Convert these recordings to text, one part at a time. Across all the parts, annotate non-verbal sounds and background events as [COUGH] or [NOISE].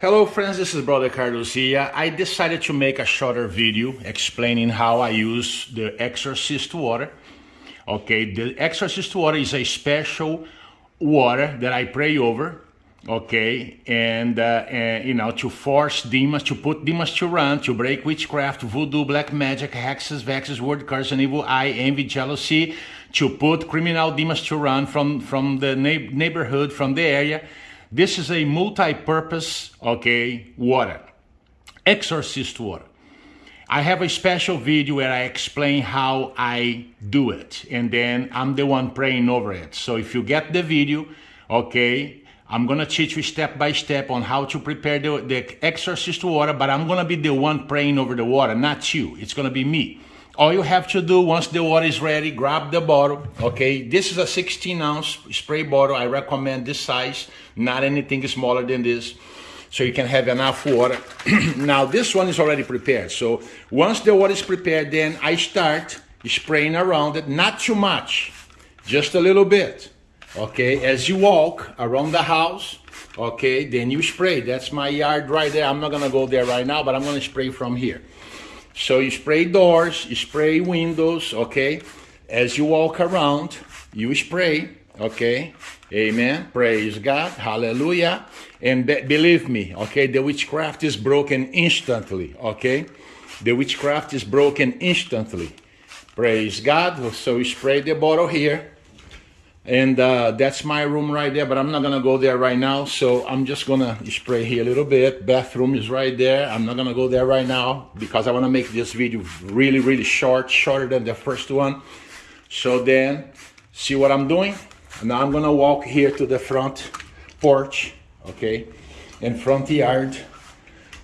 Hello friends, this is Brother Carlos here. I decided to make a shorter video explaining how I use the Exorcist water. Okay, the Exorcist water is a special water that I pray over. Okay, and, uh, and you know, to force demons, to put demons to run, to break witchcraft, voodoo, black magic, hexes, vexes, word curse, and evil eye, envy, jealousy, to put criminal demons to run from, from the neighborhood, from the area this is a multi-purpose, okay, water, exorcist water. I have a special video where I explain how I do it and then I'm the one praying over it. So if you get the video, okay, I'm gonna teach you step by step on how to prepare the, the exorcist water, but I'm gonna be the one praying over the water, not you. It's gonna be me. All you have to do once the water is ready, grab the bottle, okay? This is a 16 ounce spray bottle. I recommend this size, not anything smaller than this. So you can have enough water. [CLEARS THROAT] now this one is already prepared. So once the water is prepared, then I start spraying around it, not too much, just a little bit. Okay, as you walk around the house, okay, then you spray. That's my yard right there. I'm not gonna go there right now, but I'm gonna spray from here. So you spray doors, you spray windows, okay? As you walk around, you spray, okay? Amen. Praise God. Hallelujah. And be believe me, okay, the witchcraft is broken instantly, okay? The witchcraft is broken instantly. Praise God. So we spray the bottle here and uh, that's my room right there but i'm not gonna go there right now so i'm just gonna spray here a little bit. Bathroom is right there. I'm not gonna go there right now because i want to make this video really really short shorter than the first one. So then see what i'm doing? Now i'm gonna walk here to the front porch okay in front yard.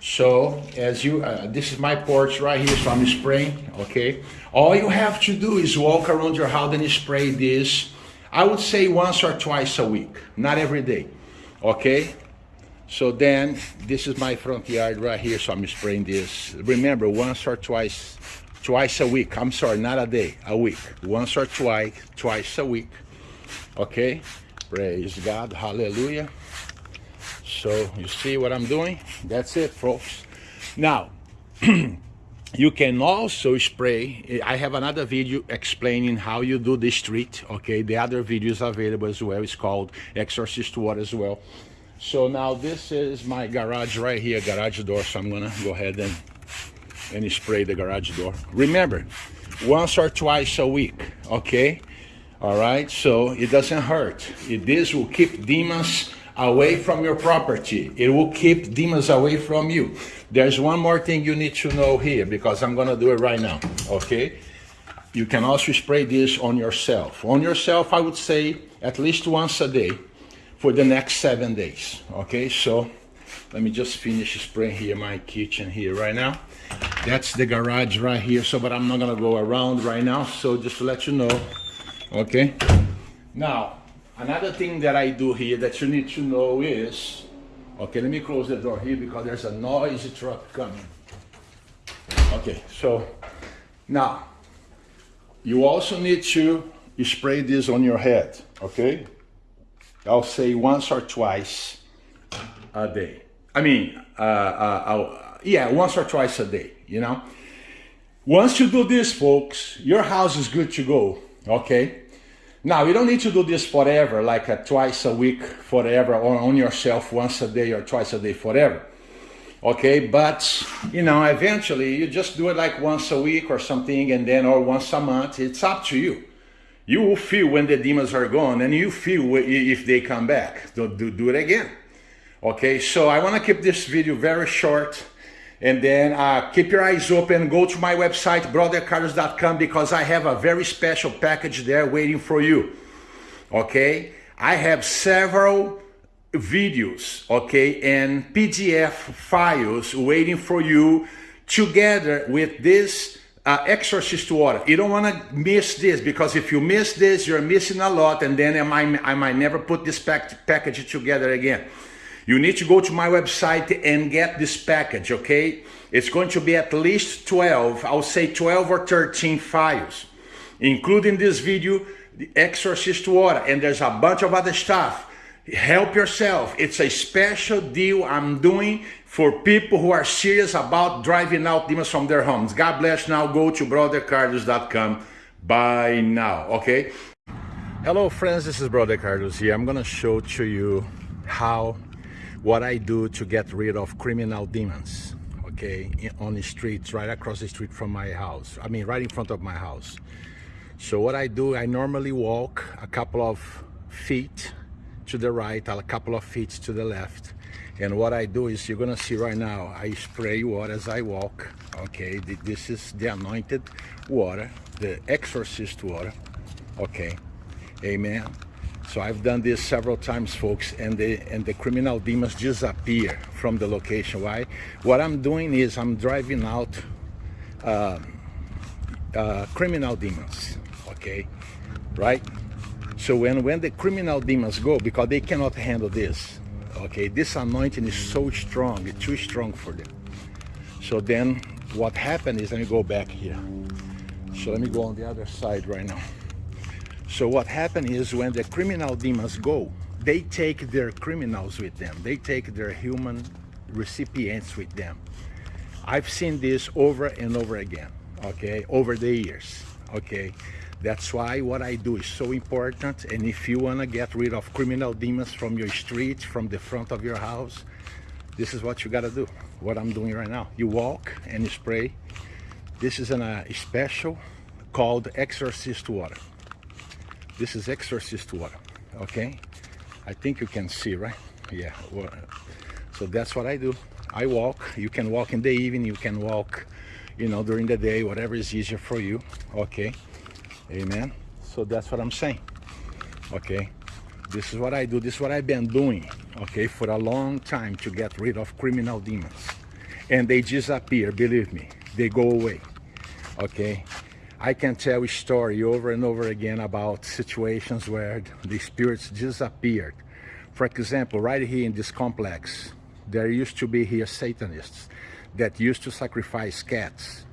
So as you uh, this is my porch right here so i'm spraying okay? All you have to do is walk around your house and spray this I would say once or twice a week, not every day, okay? So then, this is my front yard right here, so I'm spraying this. Remember, once or twice, twice a week. I'm sorry, not a day, a week. Once or twice, twice a week, okay? Praise God, hallelujah. So you see what I'm doing? That's it, folks. Now, [CLEARS THROAT] You can also spray, eh, I have another video explaining how you do this treat, okay? The other video is available as well, it's called Exorcist Water as well. So now this is my garage right here, garage door, so I'm gonna go ahead and, and spray the garage door. Remember, once or twice a week, okay? All right, so it doesn't hurt. It, this will keep demons away from your property. It will keep demons away from you. There's one more thing you need to know here because I'm going to do it right now, okay? You can also spray this on yourself. On yourself, I would say at least once a day for the next seven days, okay? So let me just finish spraying here my kitchen here right now. That's the garage right here, so but I'm not gonna go around right now, so just to let you know, okay? Now, another thing that I do here that you need to know is Okay, let me close the door here because there's a noisy truck coming. Okay, so now you also need to spray this on your head, okay? I'll say once or twice a day. I mean, uh, uh, yeah, once or twice a day, you know? Once you do this, folks, your house is good to go, okay? Now, you don't need to do this forever, like a twice a week forever, or on yourself once a day or twice a day forever. Okay, but you know, eventually you just do it like once a week or something, and then or once a month. It's up to you. You will feel when the demons are gone, and you feel if they come back. Do, do, do it again. Okay, so I want to keep this video very short and then uh, keep your eyes open. Go to my website, brothercarlos.com, because I have a very special package there waiting for you. Okay? I have several videos, okay, and PDF files waiting for you together with this uh, exorcist water. You don't want to miss this because if you miss this, you're missing a lot and then I might, I might never put this pack package together again. You need to go to my website and get this package, okay? It's going to be at least 12, I'll say 12 or 13 files, including this video, the Exorcist Water, and there's a bunch of other stuff. help yourself. It's a special deal I'm doing for people who are serious about driving out demons from their homes. God bless now. Go to brothercarlos.com. Buy now, okay? Hello friends, this is Brother Carlos here. I'm gonna show to you how, what I do to get rid of criminal demons, okay, on the streets, right across the street from my house. I mean, right in front of my house. So what I do, I normally walk a couple of feet to the right, a couple of feet to the left. And what I do is, you're gonna see right now, I spray water as I walk, okay? This is the anointed water, the exorcist water, okay? Amen. So I've done this several times, folks, and the and the criminal demons disappear from the location. Why? What I'm doing is I'm driving out uh, uh, criminal demons. Okay, right? So when when the criminal demons go, because they cannot handle this. Okay, this anointing is so strong, it's too strong for them. So then what happened is let me go back here. So let me go on the other side right now. So what happened is when the criminal demons go, they take their criminals with them. They take their human recipients with them. I've seen this over and over again, okay, over the years, okay. That's why what I do is so important. And if you want to get rid of criminal demons from your street, from the front of your house, this is what you got to do. What I'm doing right now. You walk and you spray. This is a uh, special called exorcist water. This is exorcist water, okay? I think you can see, right? Yeah, so that's what I do. I walk, you can walk in the evening, you can walk, you know, during the day, whatever is easier for you, okay? Amen. So that's what I'm saying, okay? This is what I do, this is what I've been doing, okay, for a long time to get rid of criminal demons. And they disappear, believe me, they go away, okay? I can tell a story over and over again about situations where the spirits disappeared. For example, right here in this complex, there used to be here Satanists that used to sacrifice cats.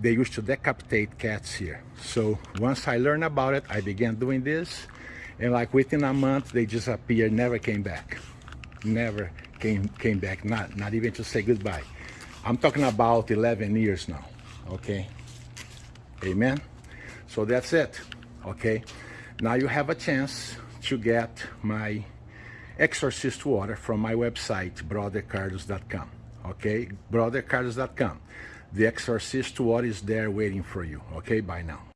They used to decapitate cats here. So once I learned about it, I began doing this. And like within a month, they disappeared, never came back. Never came, came back, not, not even to say goodbye. I'm talking about 11 years now, okay? Amen. So that's it. Okay. Now you have a chance to get my exorcist water from my website, brothercarlos.com. Okay. Brothercarlos.com. The exorcist water is there waiting for you. Okay. Bye now.